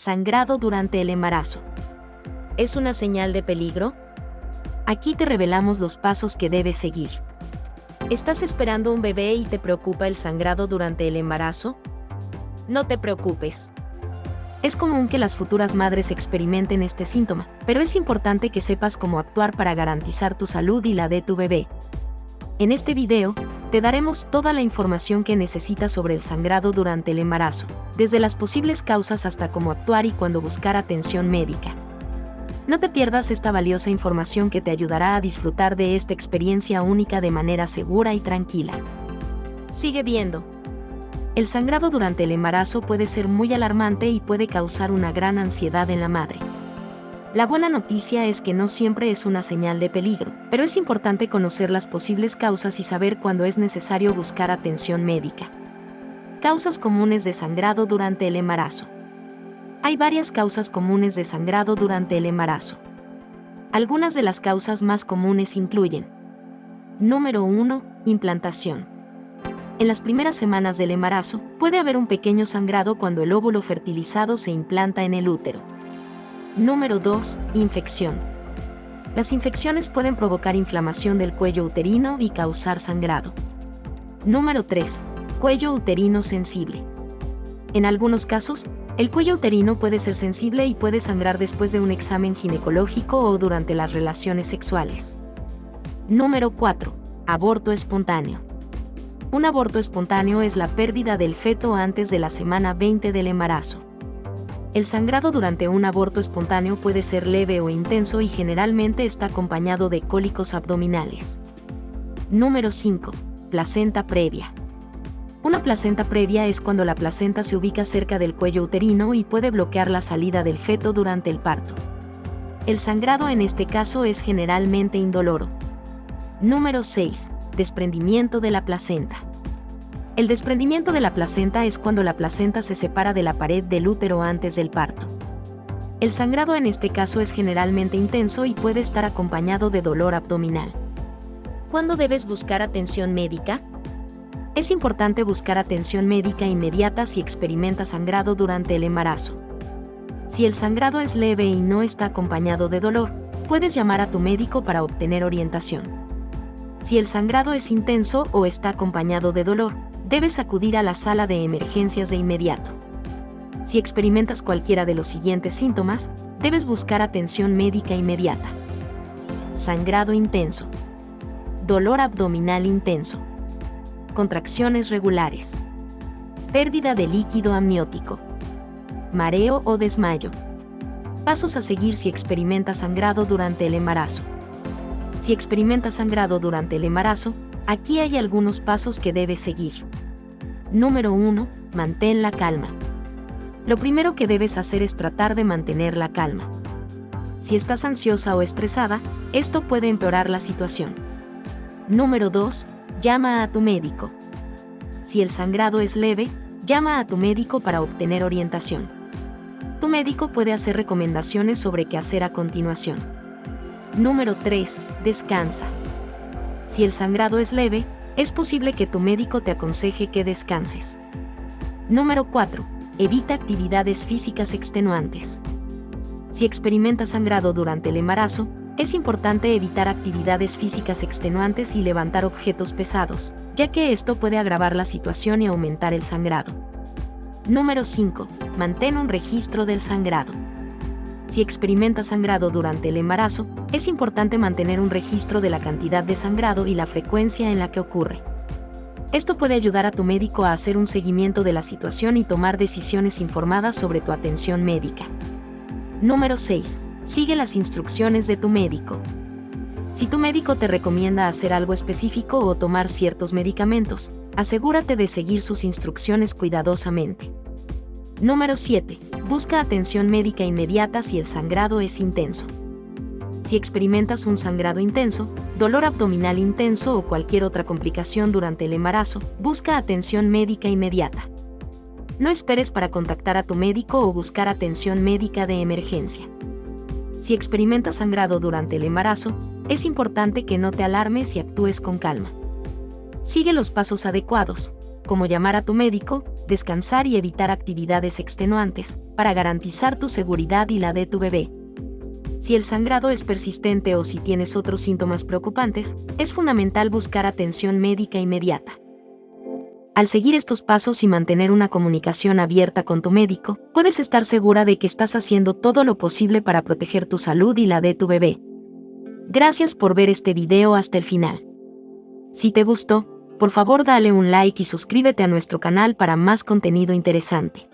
Sangrado durante el embarazo. ¿Es una señal de peligro? Aquí te revelamos los pasos que debes seguir. ¿Estás esperando un bebé y te preocupa el sangrado durante el embarazo? No te preocupes. Es común que las futuras madres experimenten este síntoma, pero es importante que sepas cómo actuar para garantizar tu salud y la de tu bebé. En este video, te daremos toda la información que necesitas sobre el sangrado durante el embarazo, desde las posibles causas hasta cómo actuar y cuándo buscar atención médica. No te pierdas esta valiosa información que te ayudará a disfrutar de esta experiencia única de manera segura y tranquila. Sigue viendo. El sangrado durante el embarazo puede ser muy alarmante y puede causar una gran ansiedad en la madre. La buena noticia es que no siempre es una señal de peligro, pero es importante conocer las posibles causas y saber cuándo es necesario buscar atención médica. Causas comunes de sangrado durante el embarazo. Hay varias causas comunes de sangrado durante el embarazo. Algunas de las causas más comunes incluyen Número 1. Implantación. En las primeras semanas del embarazo, puede haber un pequeño sangrado cuando el óvulo fertilizado se implanta en el útero. Número 2. Infección. Las infecciones pueden provocar inflamación del cuello uterino y causar sangrado. Número 3. Cuello uterino sensible. En algunos casos, el cuello uterino puede ser sensible y puede sangrar después de un examen ginecológico o durante las relaciones sexuales. Número 4. Aborto espontáneo. Un aborto espontáneo es la pérdida del feto antes de la semana 20 del embarazo. El sangrado durante un aborto espontáneo puede ser leve o intenso y generalmente está acompañado de cólicos abdominales. Número 5. Placenta previa. Una placenta previa es cuando la placenta se ubica cerca del cuello uterino y puede bloquear la salida del feto durante el parto. El sangrado en este caso es generalmente indoloro. Número 6. Desprendimiento de la placenta. El desprendimiento de la placenta es cuando la placenta se separa de la pared del útero antes del parto. El sangrado en este caso es generalmente intenso y puede estar acompañado de dolor abdominal. ¿Cuándo debes buscar atención médica? Es importante buscar atención médica inmediata si experimenta sangrado durante el embarazo. Si el sangrado es leve y no está acompañado de dolor, puedes llamar a tu médico para obtener orientación. Si el sangrado es intenso o está acompañado de dolor, debes acudir a la sala de emergencias de inmediato. Si experimentas cualquiera de los siguientes síntomas, debes buscar atención médica inmediata. Sangrado intenso. Dolor abdominal intenso. Contracciones regulares. Pérdida de líquido amniótico. Mareo o desmayo. Pasos a seguir si experimentas sangrado durante el embarazo. Si experimentas sangrado durante el embarazo, aquí hay algunos pasos que debes seguir. Número 1. Mantén la calma. Lo primero que debes hacer es tratar de mantener la calma. Si estás ansiosa o estresada, esto puede empeorar la situación. Número 2. Llama a tu médico. Si el sangrado es leve, llama a tu médico para obtener orientación. Tu médico puede hacer recomendaciones sobre qué hacer a continuación. Número 3. Descansa. Si el sangrado es leve, es posible que tu médico te aconseje que descanses. Número 4. Evita actividades físicas extenuantes. Si experimentas sangrado durante el embarazo, es importante evitar actividades físicas extenuantes y levantar objetos pesados, ya que esto puede agravar la situación y aumentar el sangrado. Número 5. Mantén un registro del sangrado. Si experimentas sangrado durante el embarazo, es importante mantener un registro de la cantidad de sangrado y la frecuencia en la que ocurre. Esto puede ayudar a tu médico a hacer un seguimiento de la situación y tomar decisiones informadas sobre tu atención médica. Número 6. Sigue las instrucciones de tu médico. Si tu médico te recomienda hacer algo específico o tomar ciertos medicamentos, asegúrate de seguir sus instrucciones cuidadosamente. Número 7. Busca atención médica inmediata si el sangrado es intenso. Si experimentas un sangrado intenso, dolor abdominal intenso o cualquier otra complicación durante el embarazo, busca atención médica inmediata. No esperes para contactar a tu médico o buscar atención médica de emergencia. Si experimentas sangrado durante el embarazo, es importante que no te alarmes y actúes con calma. Sigue los pasos adecuados, como llamar a tu médico, descansar y evitar actividades extenuantes, para garantizar tu seguridad y la de tu bebé. Si el sangrado es persistente o si tienes otros síntomas preocupantes, es fundamental buscar atención médica inmediata. Al seguir estos pasos y mantener una comunicación abierta con tu médico, puedes estar segura de que estás haciendo todo lo posible para proteger tu salud y la de tu bebé. Gracias por ver este video hasta el final. Si te gustó, por favor dale un like y suscríbete a nuestro canal para más contenido interesante.